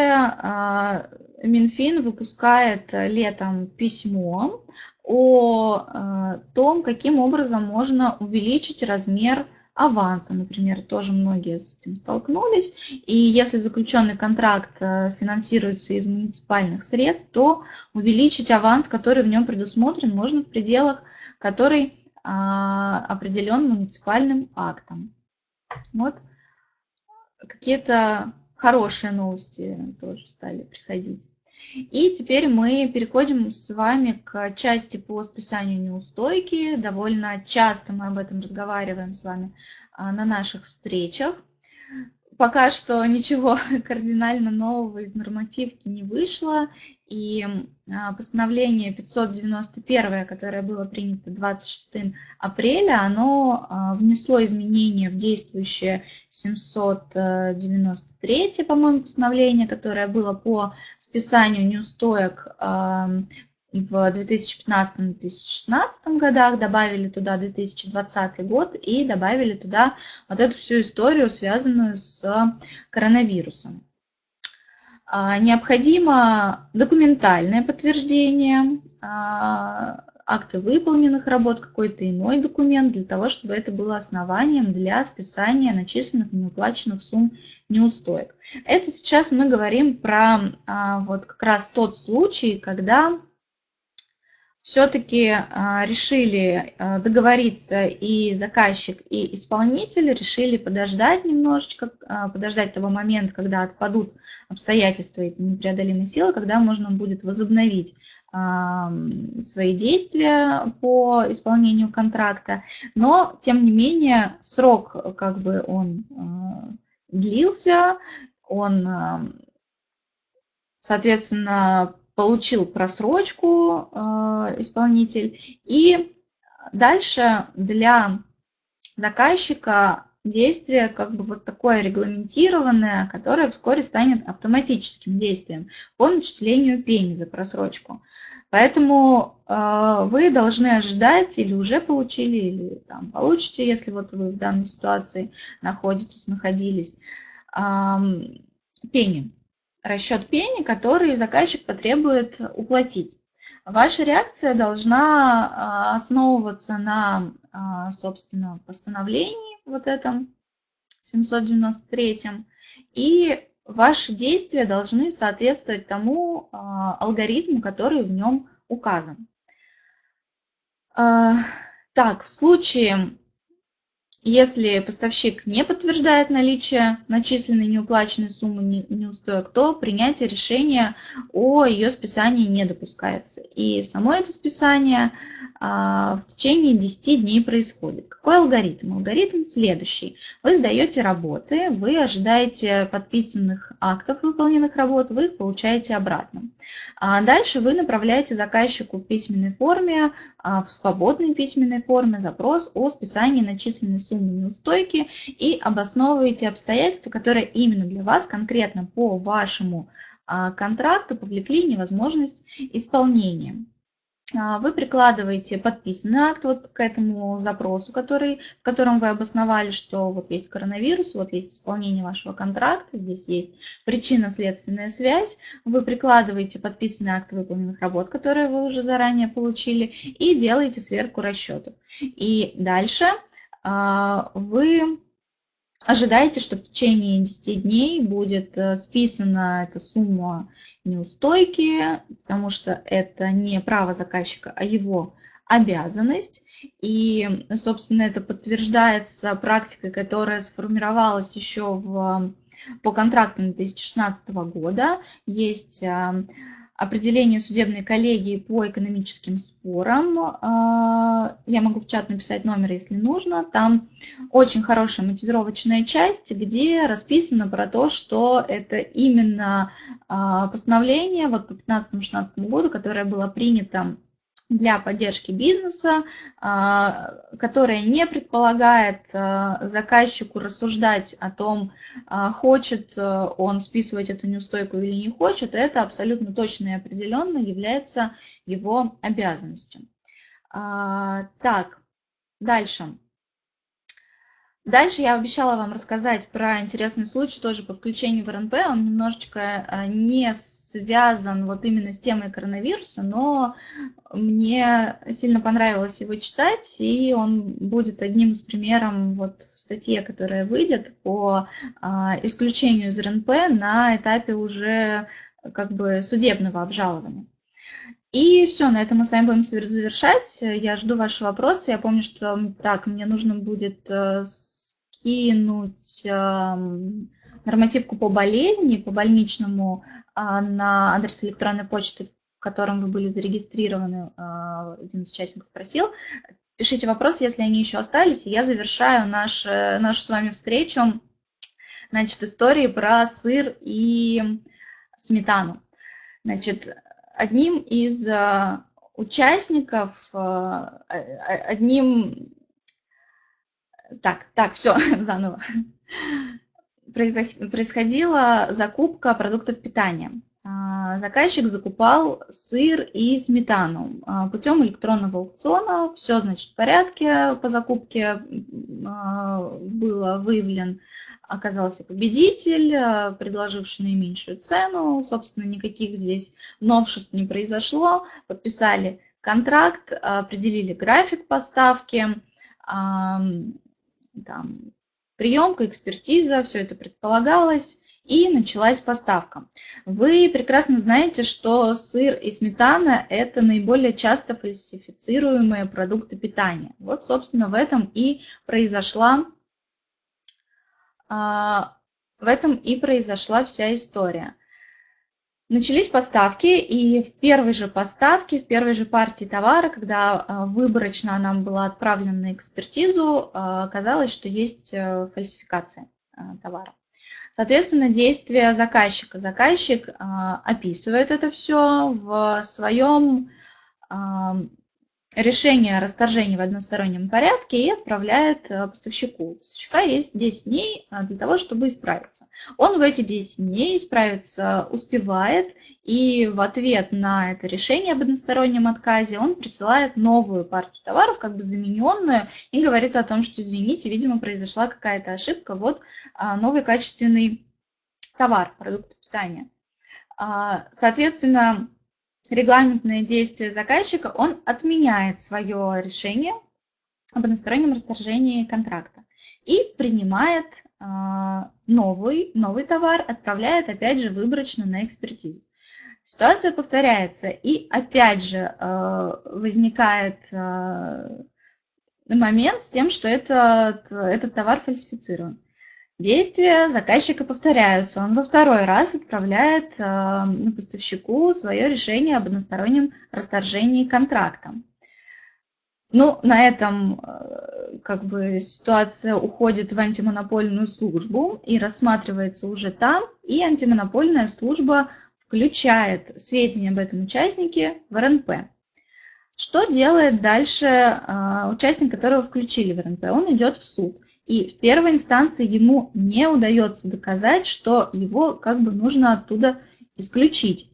Минфин выпускает летом письмо о а, том, каким образом можно увеличить размер аванса, например, тоже многие с этим столкнулись. И если заключенный контракт а, финансируется из муниципальных средств, то увеличить аванс, который в нем предусмотрен, можно в пределах, который определен муниципальным актом. Вот какие-то хорошие новости тоже стали приходить. И теперь мы переходим с вами к части по списанию неустойки. Довольно часто мы об этом разговариваем с вами а, на наших встречах. Пока что ничего кардинально нового из нормативки не вышло, и а, постановление 591, которое было принято 26 апреля, оно а, внесло изменения в действующее 793, по-моему, постановление, которое было по списанию неустоек в 2015-2016 годах, добавили туда 2020 год и добавили туда вот эту всю историю, связанную с коронавирусом. А, необходимо документальное подтверждение а, акты выполненных работ, какой-то иной документ, для того, чтобы это было основанием для списания начисленных неуплаченных сумм неустоек. Это сейчас мы говорим про а, вот как раз тот случай, когда все-таки а, решили а, договориться и заказчик, и исполнитель решили подождать немножечко, а, подождать того момента, когда отпадут обстоятельства эти непреодолимые силы, когда можно будет возобновить свои действия по исполнению контракта, но тем не менее срок как бы он длился, он соответственно получил просрочку э, исполнитель. И дальше для заказчика действие как бы вот такое регламентированное, которое вскоре станет автоматическим действием по начислению пени за просрочку. Поэтому э, вы должны ожидать или уже получили, или там, получите, если вот вы в данной ситуации находитесь, находились, э, пени расчет пени, который заказчик потребует уплатить. Ваша реакция должна а, основываться на, а, собственно, постановлении вот этом 793 и ваши действия должны соответствовать тому а, алгоритму, который в нем указан. Так, в случае если поставщик не подтверждает наличие начисленной неуплаченной суммы неустоек, то принятие решения о ее списании не допускается. И само это списание в течение 10 дней происходит. Какой алгоритм? Алгоритм следующий. Вы сдаете работы, вы ожидаете подписанных актов выполненных работ, вы их получаете обратно. А дальше вы направляете заказчику в письменной форме, а, в свободной письменной форме запрос о списании начисленной суммы неустойки и обосновываете обстоятельства, которые именно для вас, конкретно по вашему контракту, повлекли невозможность исполнения. А, вы прикладываете подписанный акт вот к этому запросу, который, в котором вы обосновали, что вот есть коронавирус, вот есть исполнение вашего контракта, здесь есть причинно-следственная связь. Вы прикладываете подписанный акт выполненных работ, которые вы уже заранее получили, и делаете сверку расчетов. И дальше а, вы ожидаете, что в течение 10 дней будет э, списана эта сумма неустойки, потому что это не право заказчика, а его обязанность. И, собственно, это подтверждается практикой, которая сформировалась еще в, по контрактам 2016 года. Есть э, определение судебной коллегии по экономическим спорам. А, я могу в чат написать номер, если нужно. Там очень хорошая мотивировочная часть, где расписано про то, что это именно а, постановление вот по 2015-2016 году, которое было принято для поддержки бизнеса, а, которая не предполагает а, заказчику рассуждать о том, а, хочет он списывать эту неустойку или не хочет, это абсолютно точно и определенно является его обязанностью. Так, дальше. Дальше я обещала вам рассказать про интересный случай тоже по включению в РНП. Он немножечко не связан вот именно с темой коронавируса, но мне сильно понравилось его читать, и он будет одним из примеров вот в статье, которая выйдет по а, исключению из РНП на этапе уже как бы судебного обжалования. И все, на этом мы с вами будем завершать. Я жду ваши вопросы. Я помню, что так, мне нужно будет э, скинуть нормативку по болезни, по больничному на адрес электронной почты, в котором вы были зарегистрированы, а, один из участников просил. Пишите вопросы, если они еще остались, и я завершаю наш, нашу с вами встречу значит, истории про сыр и сметану. Значит, одним из а, участников, одним... Так, так, все, заново происходила закупка продуктов питания. А, заказчик закупал сыр и сметану а, путем электронного аукциона. Все, значит, в порядке по закупке а, было выявлен, оказался победитель, предложивший наименьшую цену. Собственно, никаких здесь новшеств не произошло. Подписали контракт, определили график поставки, там, приемка, экспертиза, все это предполагалось, и началась поставка. Вы прекрасно знаете, что сыр и сметана – это наиболее часто фальсифицируемые продукты питания. Вот, собственно, в этом и произошла, в этом и произошла вся история. Начались поставки, и в первой же поставке, в первой же партии товара, когда а, выборочно нам была отправлена на экспертизу, а, оказалось, что есть э, фальсификация а, товара. Соответственно, действия заказчика. Заказчик описывает это все в своем решение о расторжении в одностороннем порядке и отправляет э, поставщику. У поставщика есть 10 дней э, для того, чтобы исправиться. Он в эти 10 дней исправиться успевает, и в ответ на это решение об одностороннем отказе он присылает новую партию товаров, как бы замененную, и говорит о том, что, извините, видимо, произошла какая-то ошибка, вот а, новый качественный товар, продукт питания. А, соответственно, регламентные действия заказчика, он отменяет свое решение об одностороннем расторжении контракта и принимает э, новый, новый товар, отправляет опять же выборочно на экспертизу. Ситуация повторяется, и опять же э, возникает э, момент с тем, что этот, этот товар фальсифицирован. Действия заказчика повторяются. Он во второй раз отправляет э, поставщику свое решение об одностороннем расторжении контракта. Ну, на этом э, как бы ситуация уходит в антимонопольную службу и рассматривается уже там, и антимонопольная служба включает сведения об этом участнике в РНП. Что делает дальше э, участник, которого включили в РНП? Он идет в суд – и в первой инстанции ему не удается доказать, что его как бы нужно оттуда исключить.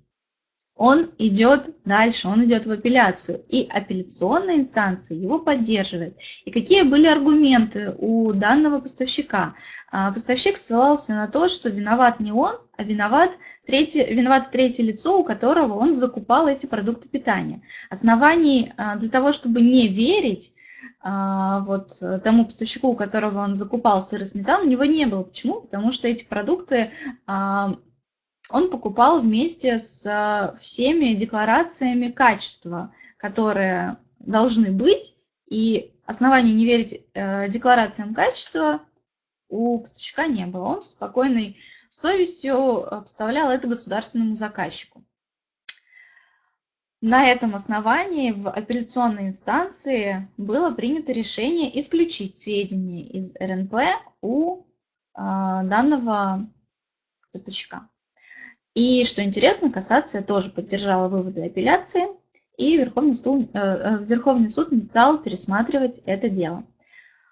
Он идет дальше, он идет в апелляцию, и апелляционная инстанция его поддерживает. И какие были аргументы у данного поставщика? А, поставщик ссылался на то, что виноват не он, а виноват третье, виноват третье лицо, у которого он закупал эти продукты питания. Оснований а, для того, чтобы не верить, вот э, тому поставщику, у которого он закупал сыр и сметану, у него не было. Почему? Потому что эти продукты а, он покупал вместе с э, всеми декларациями качества, которые должны быть, и оснований не верить э, декларациям качества у поставщика не было. Он с спокойной совестью обставлял это государственному заказчику. На этом основании в апелляционной инстанции было принято решение исключить сведения из РНП у э, данного поставщика. И, что интересно, кассация тоже поддержала выводы апелляции, и Верховный суд, э, э, Верховный суд не стал пересматривать это дело.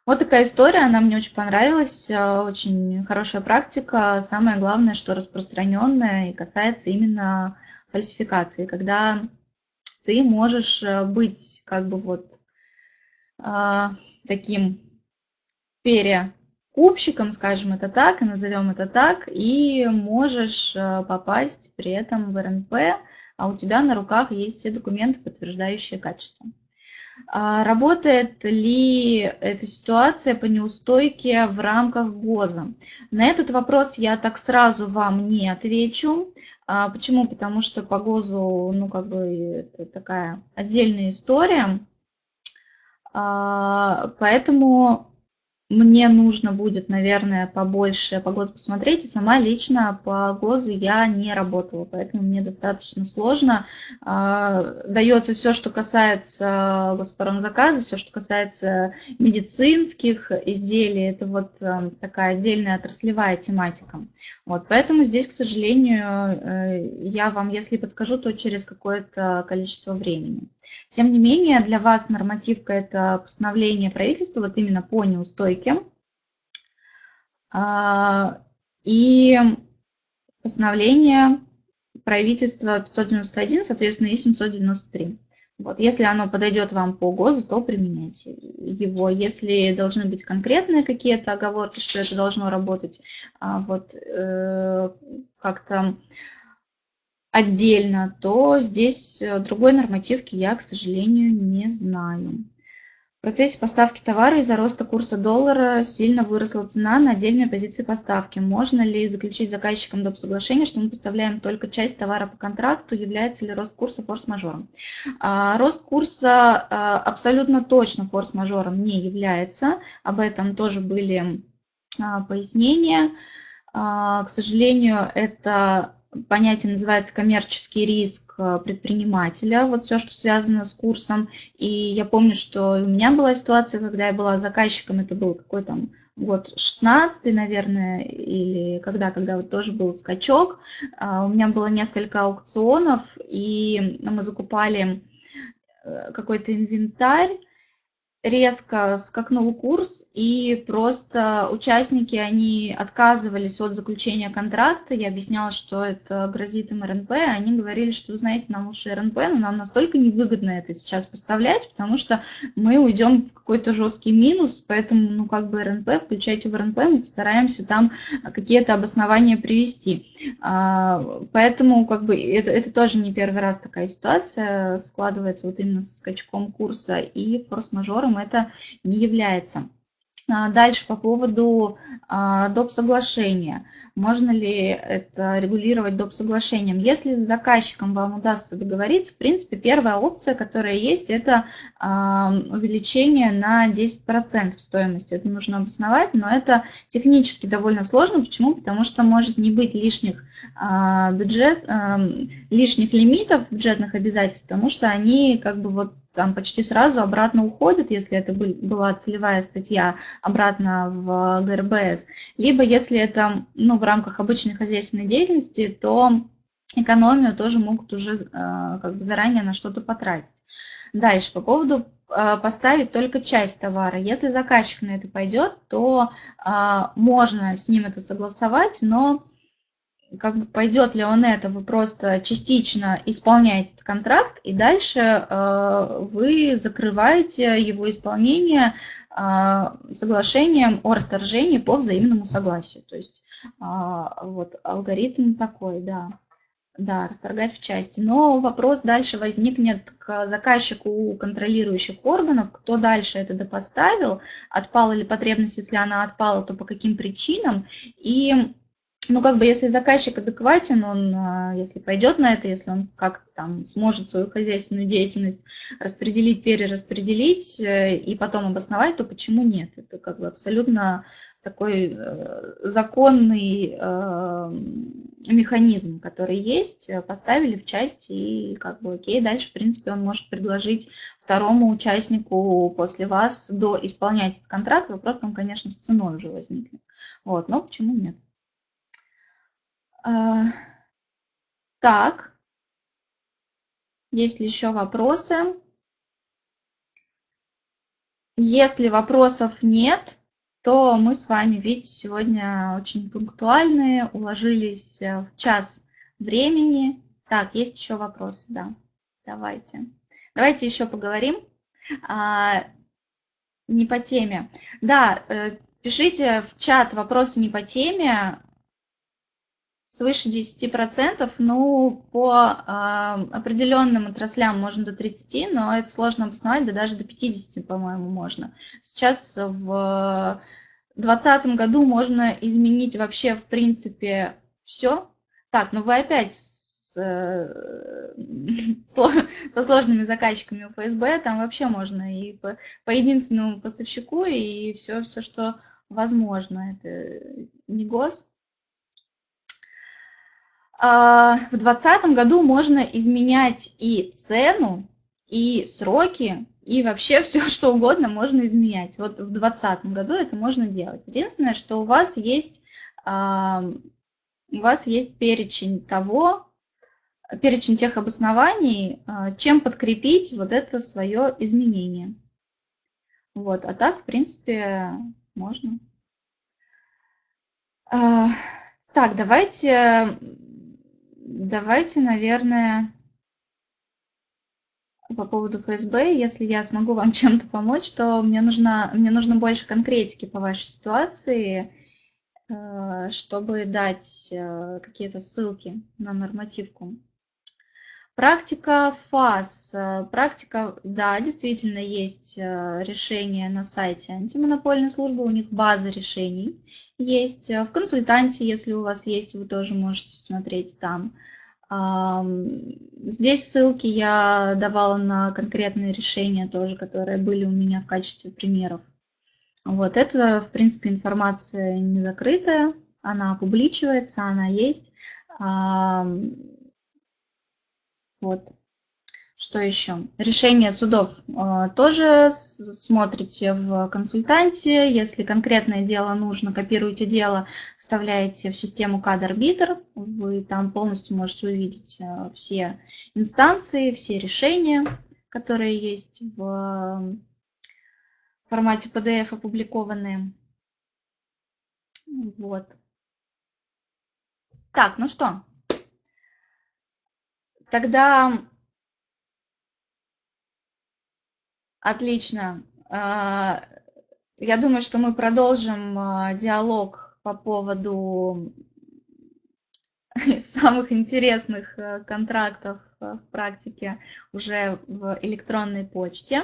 Вот такая история, она мне очень понравилась, э, очень хорошая практика. Самое главное, что распространенная и касается именно фальсификации, когда ты можешь э, быть как бы вот а, таким перекупщиком, скажем это так, и назовем это так, и можешь э, попасть при этом в РНП, а у тебя на руках есть все документы, подтверждающие качество. А работает ли эта ситуация по неустойке в рамках ГОЗа? На этот вопрос я так сразу вам не отвечу. А почему? Потому что по ГОЗу, ну, как бы, это такая отдельная история. А, поэтому мне нужно будет, наверное, побольше по ГОЗу посмотреть. И сама лично по ГОЗу я не работала, поэтому мне достаточно сложно. А, дается все, что касается госпромзаказа, все, что касается медицинских изделий. Это вот э, такая отдельная отраслевая тематика. Вот, поэтому здесь, к сожалению, э, я вам, если подскажу, то через какое-то количество времени. Тем не менее, для вас нормативка – это постановление правительства вот именно по неустойке. А, и постановление правительства 591, соответственно, и 793. Вот, если оно подойдет вам по ГОЗу, то применяйте его. Если должны быть конкретные какие-то оговорки, что это должно работать, а, вот э, как-то отдельно, то здесь другой нормативки я, к сожалению, не знаю. В процессе поставки товара из-за роста курса доллара сильно выросла цена на отдельные позиции поставки. Можно ли заключить с заказчиком доп. соглашение, что мы поставляем только часть товара по контракту? Является ли рост курса форс-мажором? А, рост курса а, абсолютно точно форс-мажором не является. Об этом тоже были а, пояснения. К сожалению, это понятие называется коммерческий риск э, предпринимателя, вот все, что связано с курсом. И я помню, что у меня была ситуация, когда я была заказчиком, это был какой там год 16 наверное, или когда, когда вот тоже был скачок. А, у меня было несколько аукционов, и мы закупали э, какой-то инвентарь, резко скакнул курс, и просто участники, они отказывались от заключения контракта. Я объясняла, что это грозит им РНП. Они говорили, что, вы знаете, нам лучше РНП, но нам настолько невыгодно это сейчас поставлять, потому что мы уйдем в какой-то жесткий минус, поэтому, ну, как бы РНП, включайте в РНП, мы постараемся там какие-то обоснования привести. А, поэтому, как бы, это, это тоже не первый раз такая ситуация складывается вот именно с скачком курса и форс-мажором договором это не является. А, дальше по поводу а, доп. соглашения. Можно ли это регулировать доп. соглашением? Если с заказчиком вам удастся договориться, в принципе, первая опция, которая есть, это а, увеличение на 10% стоимости. Это нужно обосновать, но это технически довольно сложно. Почему? Потому что может не быть лишних, бюджет, лишних лимитов бюджетных обязательств, потому что они как бы вот там почти сразу обратно уходят, если это была целевая статья, обратно в ГРБС. Либо если это ну, в рамках обычной хозяйственной деятельности, то экономию тоже могут уже э, как бы заранее на что-то потратить. Дальше, по поводу э, поставить только часть товара. Если заказчик на это пойдет, то э, можно с ним это согласовать, но как бы пойдет ли он это, вы просто частично исполняете этот контракт, и дальше э, вы закрываете его исполнение э, соглашением о расторжении по взаимному согласию. То есть э, вот алгоритм такой, да. Да, расторгать в части. Но вопрос дальше возникнет к заказчику контролирующих органов, кто дальше это допоставил, отпала ли потребность, если она отпала, то по каким причинам. И ну, как бы, если заказчик адекватен, он, а, если пойдет на это, если он как-то там сможет свою хозяйственную деятельность распределить, перераспределить э, и потом обосновать, то почему нет? Это как бы абсолютно такой э, законный э, механизм, который есть, поставили в часть и как бы окей, дальше, в принципе, он может предложить второму участнику после вас до исполнять этот контракт, вопрос там, конечно, с ценой уже возникнет. Вот, но почему нет? А, так, есть ли еще вопросы? Если вопросов нет, то мы с вами, видите, сегодня очень пунктуальные, уложились э, в час времени. Так, есть еще вопросы, да. Давайте. Давайте еще поговорим. А, не по теме. Да, э, пишите в чат вопросы не по теме свыше 10%, ну, по э, определенным отраслям можно до 30%, но это сложно обосновать, да даже до 50%, по-моему, можно. Сейчас в 2020 году можно изменить вообще, в принципе, все. Так, ну вы опять с, э, со сложными заказчиками у ФСБ, там вообще можно и по, по единственному поставщику, и все, все, что возможно. Это не гос, в 2020 году можно изменять и цену, и сроки, и вообще все, что угодно можно изменять. Вот в 2020 году это можно делать. Единственное, что у вас есть, а, у вас есть перечень того, перечень тех обоснований, а, чем подкрепить вот это свое изменение. Вот, а так, в принципе, можно. Так, давайте Давайте, наверное, по поводу ФСБ, если я смогу вам чем-то помочь, то мне нужно, мне нужно больше конкретики по вашей ситуации, э, чтобы дать э, какие-то ссылки на нормативку. Практика ФАС. Практика, да, действительно есть решение на сайте антимонопольной службы, у них база решений есть. В консультанте, если у вас есть, вы тоже можете смотреть там. Здесь ссылки я давала на конкретные решения тоже, которые были у меня в качестве примеров. Вот это, в принципе, информация не закрытая, она публичивается, она есть. Вот. Что еще? Решение судов а, тоже смотрите в консультанте. Если конкретное дело нужно, копируете дело, вставляете в систему CAD-арбитр. Вы там полностью можете увидеть а, все инстанции, все решения, которые есть в формате PDF опубликованные. Вот. Так, ну что, тогда Отлично. А, я думаю, что мы продолжим а, диалог по поводу самых интересных э, контрактов э, в практике уже в электронной почте.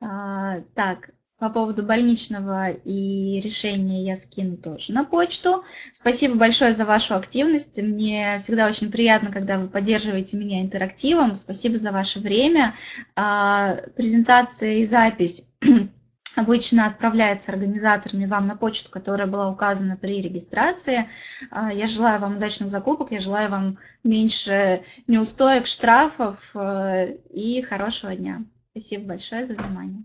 А, так, по поводу больничного и решения я скину тоже на почту. Спасибо большое за вашу активность. Мне всегда очень приятно, когда вы поддерживаете меня интерактивом. Спасибо за ваше время. А, презентация и запись обычно отправляется организаторами вам на почту, которая была указана при регистрации. А, я желаю вам удачных закупок, я желаю вам меньше неустоек, штрафов э, и хорошего дня. Спасибо большое за внимание.